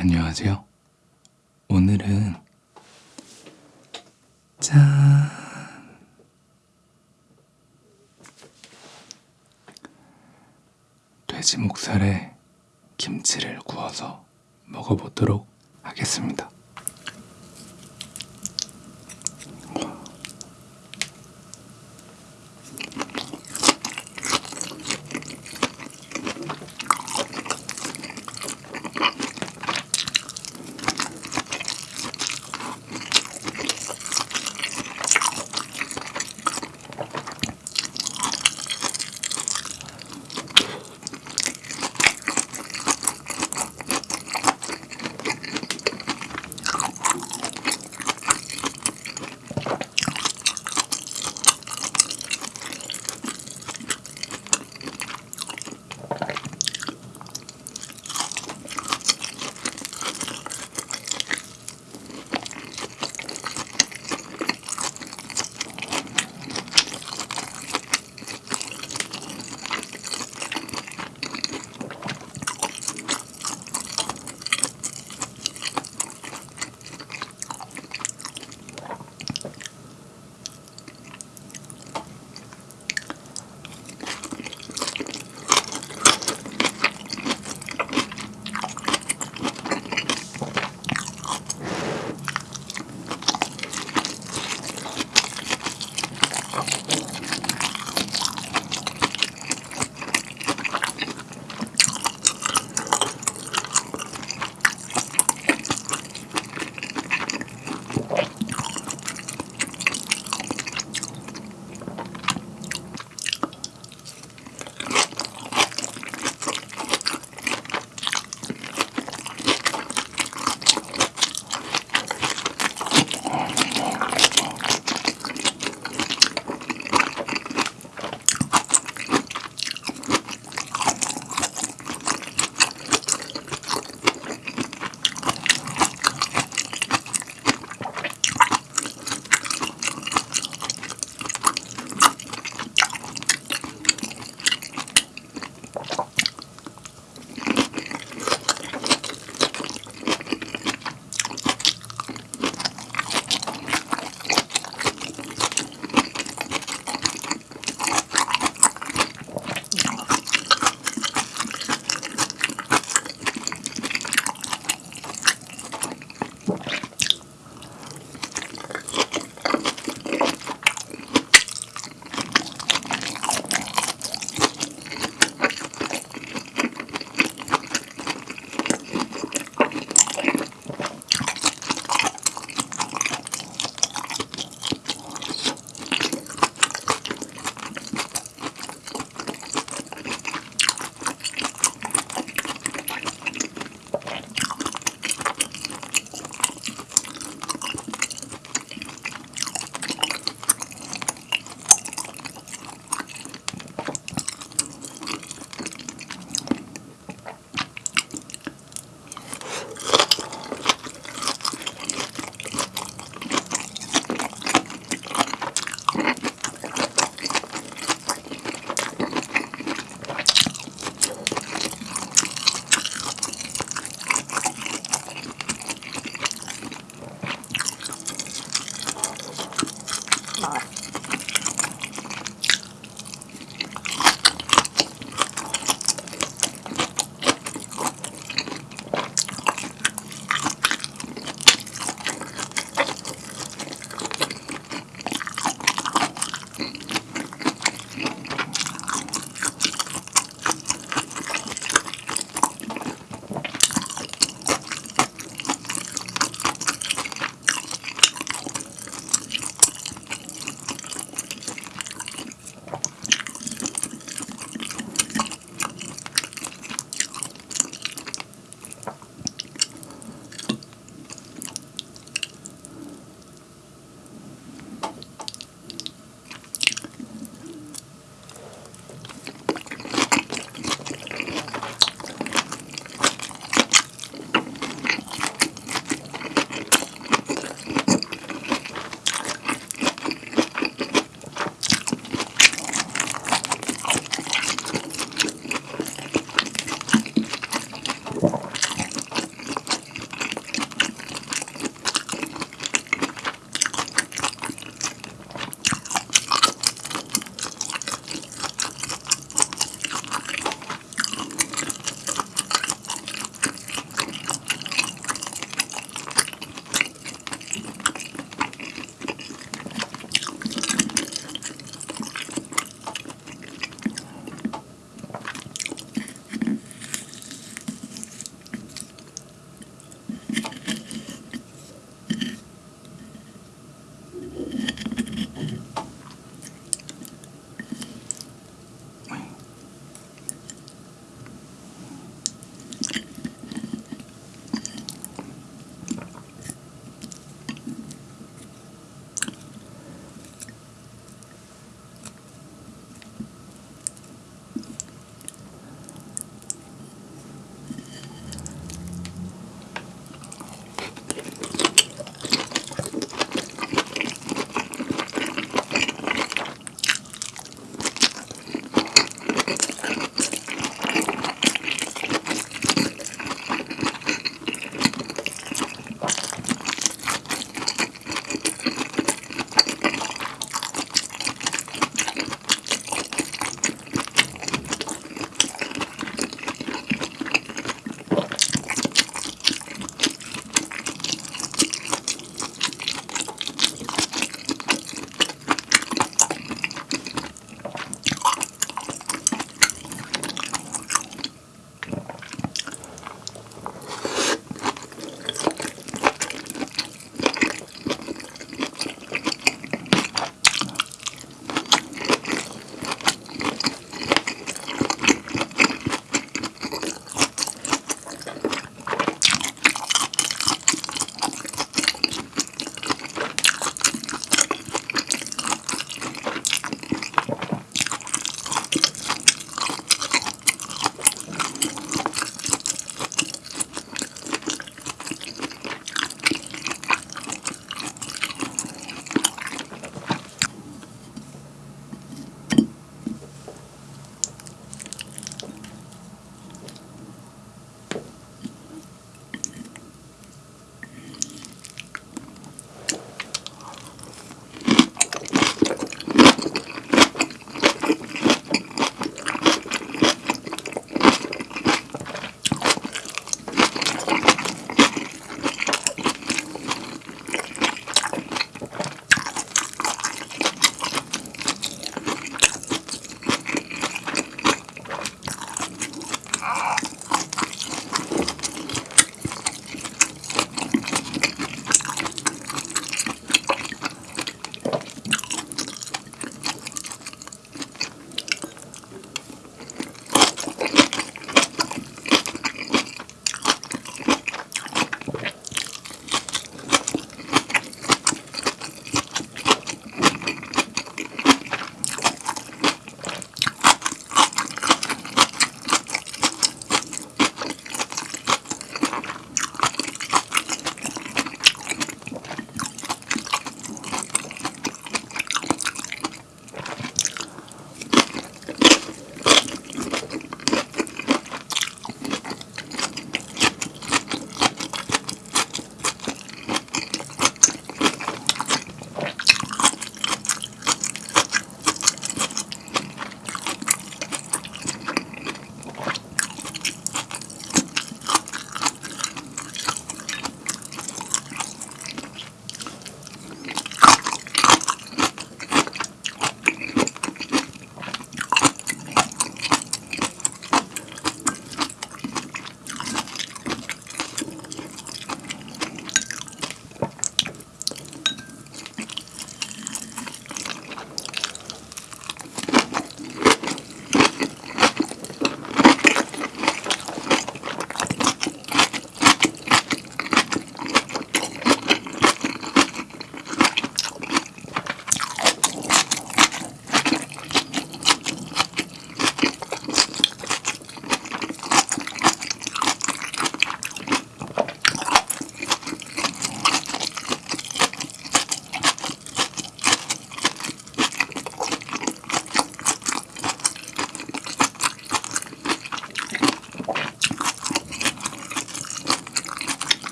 안녕하세요. 오늘은 짠 돼지 목살에 김치를 구워서 먹어보도록 하겠습니다.